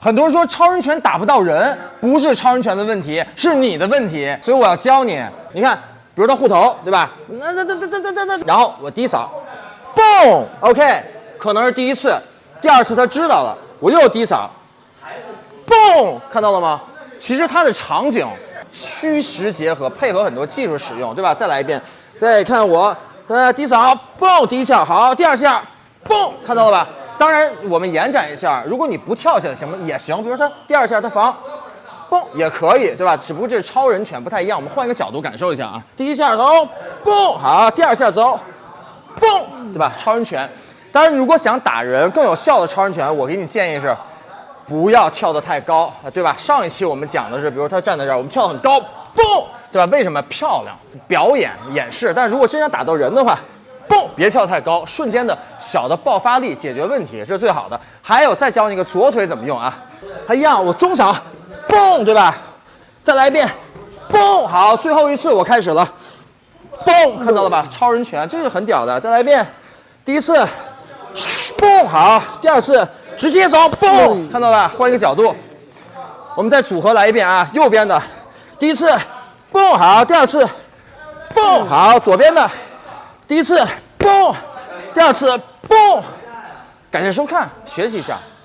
很多人说超人拳打不到人，不是超人拳的问题，是你的问题。所以我要教你，你看，比如他护头，对吧？那那那那那那那，然后我低扫，嘣，OK，可能是第一次，第二次他知道了，我又低扫，嘣，看到了吗？其实它的场景虚实结合，配合很多技术使用，对吧？再来一遍，对，看我，呃，低扫，嘣，第一下好，第二下，嘣，看到了吧？当然，我们延展一下，如果你不跳起来行吗？也行，比如他第二下他防，嘣也可以，对吧？只不过这是超人拳不太一样，我们换一个角度感受一下啊。第一下走，嘣，好，第二下走，嘣，对吧？超人拳。当然，如果想打人更有效的超人拳，我给你建议是，不要跳得太高，对吧？上一期我们讲的是，比如他站在这儿，我们跳得很高，嘣，对吧？为什么漂亮？表演演示。但是如果真想打到人的话，蹦，别跳太高，瞬间的小的爆发力解决问题，这是最好的。还有，再教你一个左腿怎么用啊？还一样，我中小，蹦，对吧？再来一遍，蹦，好，最后一次我开始了，蹦，看到了吧？超人拳，这是很屌的。再来一遍，第一次，嘣，好，第二次直接走，嘣，看到了吧？换一个角度，我们再组合来一遍啊，右边的，第一次，嘣，好，第二次，嘣，好，左边的。第一次，嘣；第二次，嘣。感谢收看，学习一下。